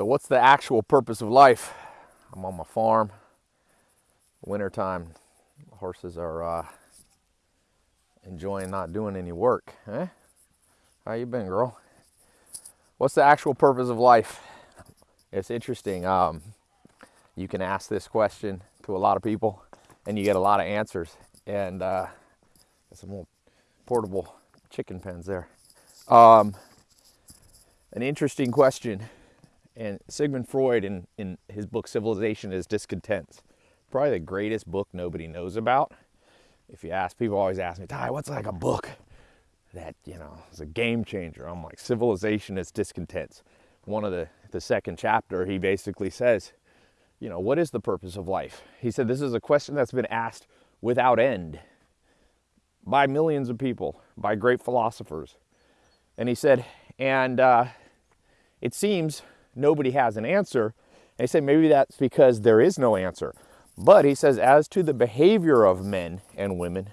So what's the actual purpose of life? I'm on my farm. Wintertime, horses are uh, enjoying not doing any work. Eh? How you been, girl? What's the actual purpose of life? It's interesting. Um, you can ask this question to a lot of people, and you get a lot of answers. And uh, some little portable chicken pens there. Um, an interesting question and Sigmund Freud, in, in his book Civilization and Its Discontents, probably the greatest book nobody knows about. If you ask, people always ask me, Tai, what's like a book that, you know, is a game changer? I'm like, Civilization and Its Discontents. One of the, the second chapter, he basically says, you know, what is the purpose of life? He said, this is a question that's been asked without end by millions of people, by great philosophers. And he said, and uh, it seems nobody has an answer. And he said maybe that's because there is no answer. But he says, as to the behavior of men and women,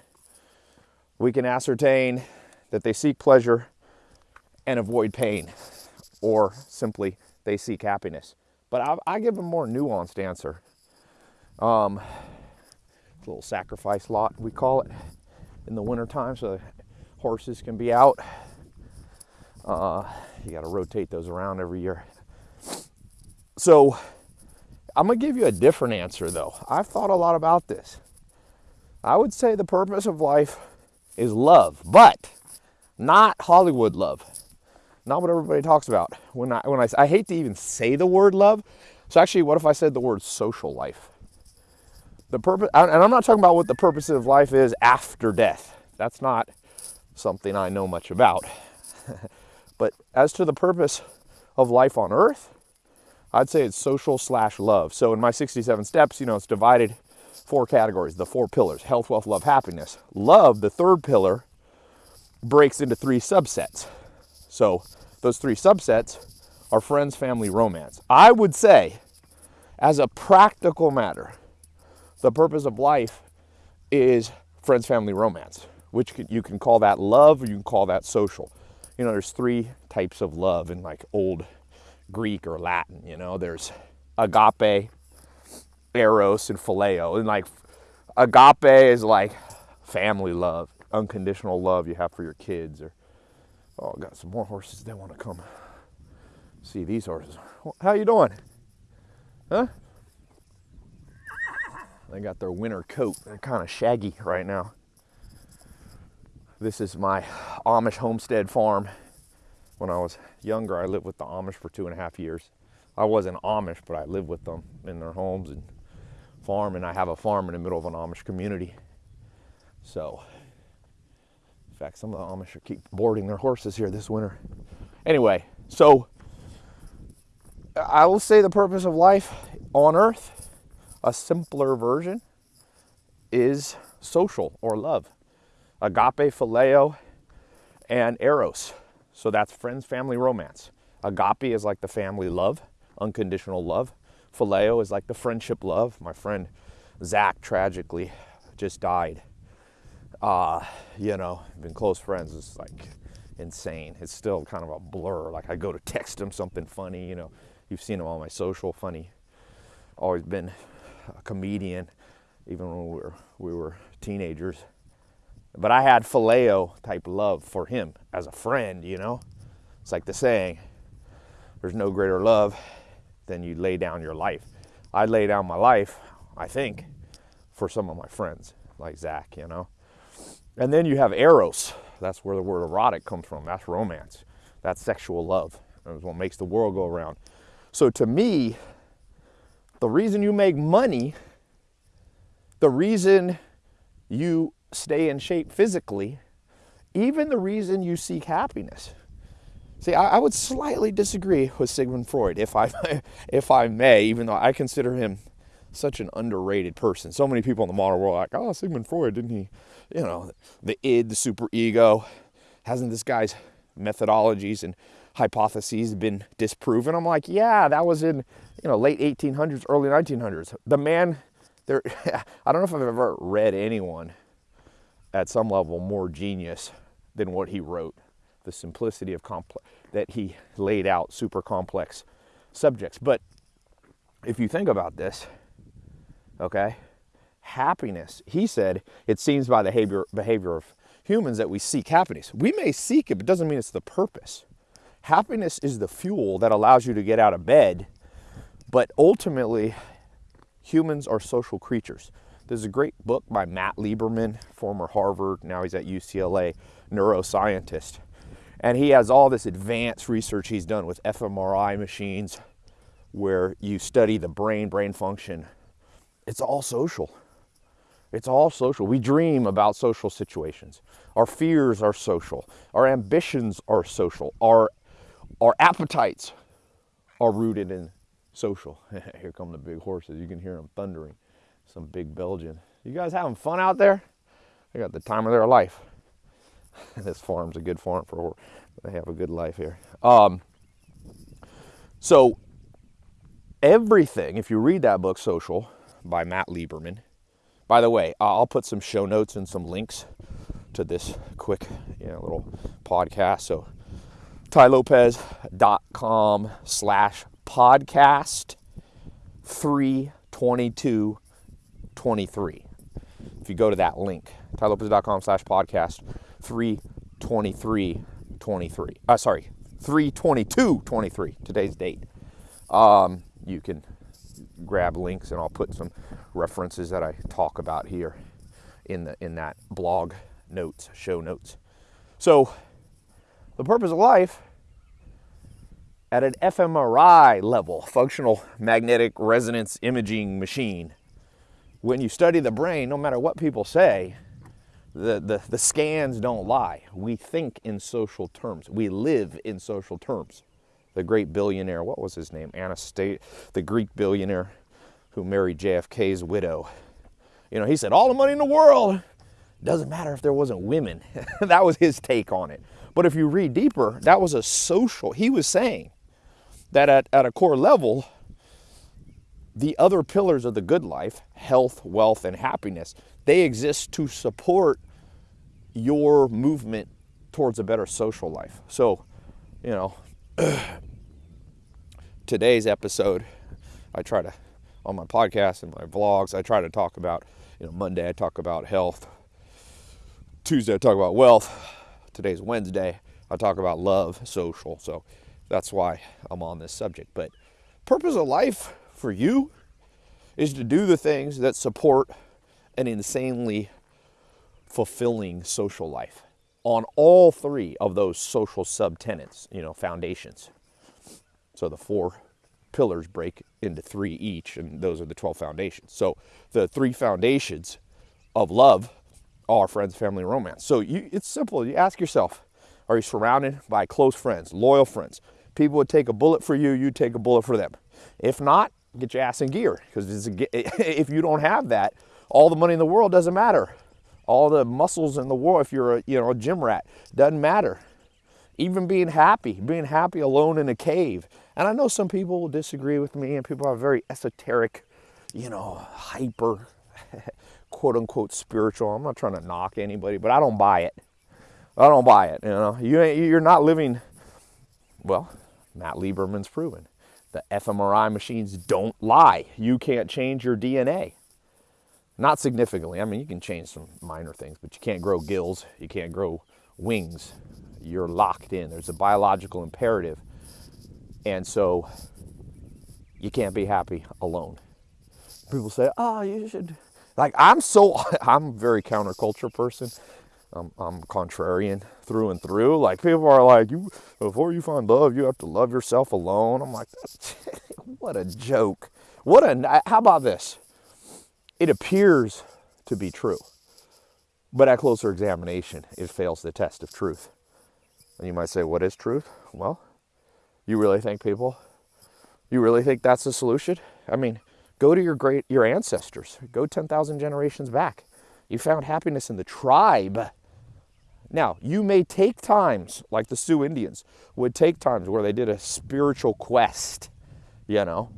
we can ascertain that they seek pleasure and avoid pain, or simply they seek happiness. But I, I give a more nuanced answer. Um, little sacrifice lot, we call it, in the wintertime, so horses can be out. Uh, you got to rotate those around every year. So I'm going to give you a different answer, though. I've thought a lot about this. I would say the purpose of life is love, but not Hollywood love. Not what everybody talks about. When I, when I, I hate to even say the word love. So actually, what if I said the word social life? The purpose, and I'm not talking about what the purpose of life is after death. That's not something I know much about. but as to the purpose of life on earth, I'd say it's social slash love. So in my 67 steps, you know, it's divided four categories, the four pillars health, wealth, love, happiness. Love, the third pillar, breaks into three subsets. So those three subsets are friends, family, romance. I would say, as a practical matter, the purpose of life is friends, family, romance, which you can call that love or you can call that social. You know, there's three types of love in like old Greek or Latin. You know, there's agape, eros, and phileo. And like agape is like family love, unconditional love you have for your kids. Or oh, I got some more horses. They want to come see these horses. How you doing? Huh? They got their winter coat. They're kind of shaggy right now. This is my Amish homestead farm when I was younger, I lived with the Amish for two and a half years. I wasn't Amish, but I lived with them in their homes and farm, and I have a farm in the middle of an Amish community. So, in fact, some of the Amish are keep boarding their horses here this winter. Anyway, so I will say the purpose of life on earth, a simpler version, is social or love. Agape, phileo, and eros. So that's friends, family, romance. Agape is like the family love, unconditional love. Phileo is like the friendship love. My friend Zach tragically just died. Uh, you know, been close friends. It's like insane. It's still kind of a blur. Like I go to text him something funny, you know. You've seen him on my social, funny. Always been a comedian, even when we were, we were teenagers. But I had phileo type love for him as a friend, you know? It's like the saying, there's no greater love than you lay down your life. I lay down my life, I think, for some of my friends, like Zach, you know? And then you have eros. That's where the word erotic comes from. That's romance. That's sexual love. That's what makes the world go around. So to me, the reason you make money, the reason you stay in shape physically, even the reason you seek happiness. See, I, I, would slightly disagree with Sigmund Freud, if I, if I may, even though I consider him such an underrated person. So many people in the modern world are like, oh, Sigmund Freud, didn't he? You know, the id, the super ego. Hasn't this guy's methodologies and hypotheses been disproven? I'm like, yeah, that was in, you know, late 1800s, early 1900s. The man, there, I don't know if I've ever read anyone at some level more genius than what he wrote. The simplicity of complex that he laid out super complex subjects. But if you think about this, okay, happiness, he said, it seems by the behavior, behavior of humans that we seek happiness. We may seek it, but it doesn't mean it's the purpose. Happiness is the fuel that allows you to get out of bed, but ultimately, humans are social creatures. There's a great book by Matt Lieberman, former Harvard, now he's at UCLA, neuroscientist. And he has all this advanced research he's done with fMRI machines where you study the brain, brain function. It's all social. It's all social. We dream about social situations. Our fears are social. Our ambitions are social. Our, our appetites are rooted in social. Here come the big horses. You can hear them thundering. Some big Belgian. You guys having fun out there? They got the time of their life. this farm's a good farm for they have a good life here. Um, so everything, if you read that book, Social, by Matt Lieberman, by the way, I'll put some show notes and some links to this quick you know, little podcast. So tailopez.com slash podcast 32223. If you go to that link, tailopez.com slash podcast 32323. Uh, sorry, 32223, today's date. Um, you can grab links and I'll put some references that I talk about here in the in that blog notes, show notes. So the purpose of life at an fMRI level, functional magnetic resonance imaging machine, when you study the brain, no matter what people say, the, the, the scans don't lie. We think in social terms. We live in social terms the great billionaire, what was his name? Onassis, the Greek billionaire who married JFK's widow. You know, he said, all the money in the world doesn't matter if there wasn't women. that was his take on it. But if you read deeper, that was a social, he was saying that at, at a core level, the other pillars of the good life, health, wealth, and happiness, they exist to support your movement towards a better social life. So, you know, today's episode, I try to, on my podcast and my vlogs, I try to talk about, you know, Monday I talk about health, Tuesday I talk about wealth, today's Wednesday, I talk about love, social. So that's why I'm on this subject. But purpose of life for you is to do the things that support an insanely fulfilling social life on all three of those social subtenants, you know, foundations. So the four pillars break into three each, and those are the 12 foundations. So the three foundations of love are friends, family, and romance. So you, it's simple. You ask yourself, are you surrounded by close friends, loyal friends? People would take a bullet for you, you take a bullet for them. If not, get your ass in gear because if you don't have that, all the money in the world doesn't matter. All the muscles in the world, if you're a, you know, a gym rat, doesn't matter. Even being happy, being happy alone in a cave, and I know some people will disagree with me, and people are very esoteric, you know, hyper, quote unquote spiritual. I'm not trying to knock anybody, but I don't buy it. I don't buy it. You know, you you're not living. Well, Matt Lieberman's proven the fMRI machines don't lie. You can't change your DNA. Not significantly. I mean, you can change some minor things, but you can't grow gills. You can't grow wings. You're locked in. There's a biological imperative and so you can't be happy alone. People say, oh, you should. Like, I'm so, I'm a very counterculture person. I'm, I'm contrarian through and through. Like, people are like, you before you find love, you have to love yourself alone. I'm like, what a joke. What a, how about this? It appears to be true, but at closer examination, it fails the test of truth. And you might say, what is truth? Well, you really think people? You really think that's the solution? I mean, go to your great your ancestors. Go 10,000 generations back. You found happiness in the tribe. Now, you may take times like the Sioux Indians would take times where they did a spiritual quest, you know,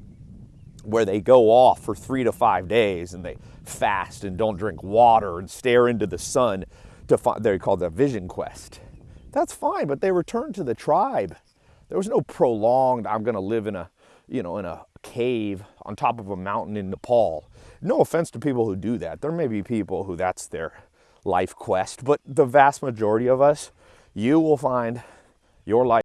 where they go off for 3 to 5 days and they fast and don't drink water and stare into the sun to find they call that vision quest. That's fine, but they return to the tribe there was no prolonged, I'm going to live in a, you know, in a cave on top of a mountain in Nepal. No offense to people who do that. There may be people who that's their life quest, but the vast majority of us, you will find your life